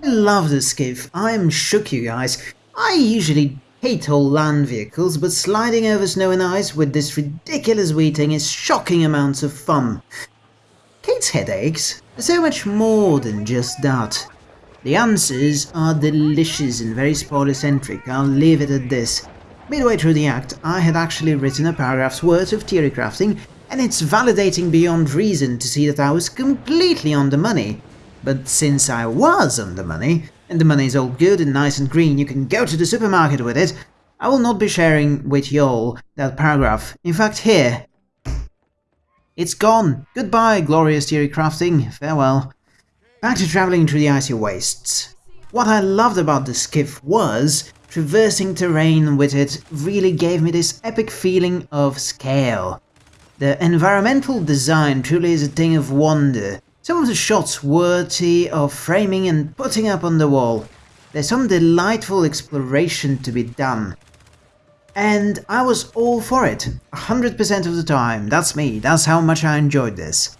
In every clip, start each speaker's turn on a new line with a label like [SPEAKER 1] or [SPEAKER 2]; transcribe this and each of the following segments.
[SPEAKER 1] I love the skiff, I'm shook you guys. I usually hate all land vehicles, but sliding over snow and ice with this ridiculous Weeting is shocking amounts of fun. Kate's headaches are so much more than just that. The answers are delicious and very spoiler-centric, I'll leave it at this. Midway through the act, I had actually written a paragraph's worth of theory crafting, and it's validating beyond reason to see that I was completely on the money. But since I was on the money, and the money is all good and nice and green, you can go to the supermarket with it, I will not be sharing with y'all that paragraph. In fact, here. It's gone. Goodbye, glorious theory crafting. Farewell. Back to travelling through the icy wastes. What I loved about the skiff was, traversing terrain with it really gave me this epic feeling of scale. The environmental design truly is a thing of wonder. Some of the shots worthy of framing and putting up on the wall. There's some delightful exploration to be done. And I was all for it, 100% of the time, that's me, that's how much I enjoyed this.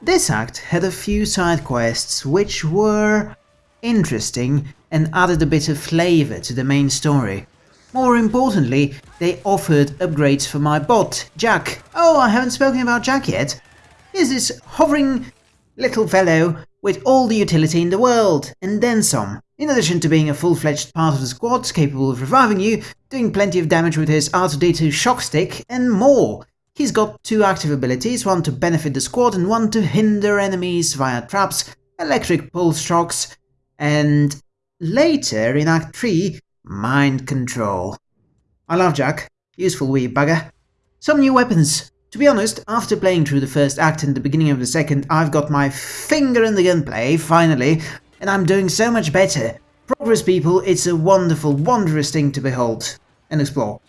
[SPEAKER 1] This act had a few side quests which were interesting and added a bit of flavour to the main story. More importantly, they offered upgrades for my bot, Jack. Oh, I haven't spoken about Jack yet. Here's this hovering little fellow with all the utility in the world, and then some. In addition to being a full-fledged part of the squad, capable of reviving you, doing plenty of damage with his R2-D2 shock stick, and more. He's got two active abilities, one to benefit the squad and one to hinder enemies via traps, electric pulse shocks, and later in Act 3, mind control. I love Jack, useful wee bugger. Some new weapons. To be honest, after playing through the first act and the beginning of the second, I've got my finger in the gunplay, finally, and I'm doing so much better. Progress people, it's a wonderful, wondrous thing to behold and explore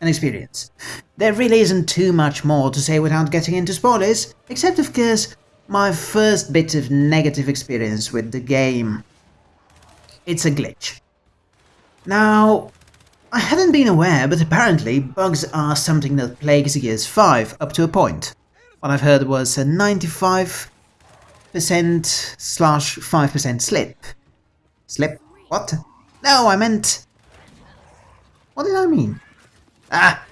[SPEAKER 1] and experience. There really isn't too much more to say without getting into spoilers, except of course my first bit of negative experience with the game. It's a glitch. Now, I hadn't been aware, but apparently bugs are something that plagues Gears 5 up to a point. What I've heard was a 95% slash 5% slip. Slip? What? No, I meant... What did I mean? Ah!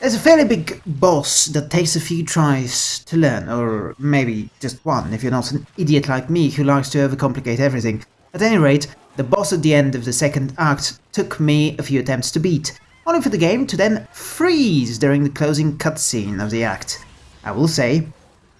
[SPEAKER 1] There's a fairly big boss that takes a few tries to learn, or maybe just one if you're not an idiot like me who likes to overcomplicate everything. At any rate, the boss at the end of the second act took me a few attempts to beat, only for the game to then freeze during the closing cutscene of the act. I will say,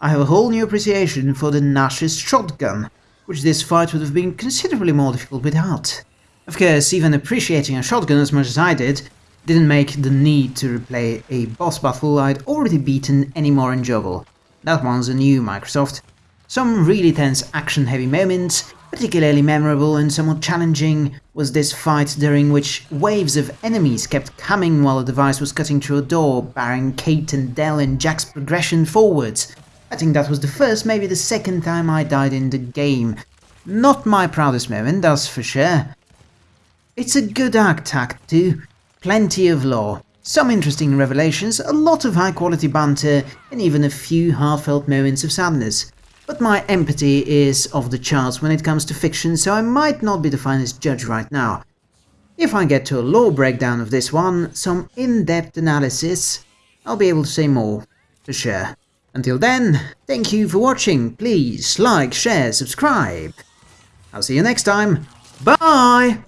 [SPEAKER 1] I have a whole new appreciation for the Gnasher shotgun, which this fight would have been considerably more difficult without. Of course, even appreciating a shotgun as much as I did, didn't make the need to replay a boss battle I'd already beaten any more enjoyable. That one's a new Microsoft. Some really tense action-heavy moments, particularly memorable and somewhat challenging was this fight during which waves of enemies kept coming while the device was cutting through a door, barring Kate and Del and Jack's progression forwards. I think that was the first, maybe the second time I died in the game. Not my proudest moment, that's for sure. It's a good act, Act two. Plenty of lore, some interesting revelations, a lot of high quality banter, and even a few heartfelt moments of sadness. But my empathy is off the charts when it comes to fiction, so I might not be the finest judge right now. If I get to a lore breakdown of this one, some in-depth analysis, I'll be able to say more, for sure. Until then, thank you for watching, please like, share, subscribe. I'll see you next time, bye!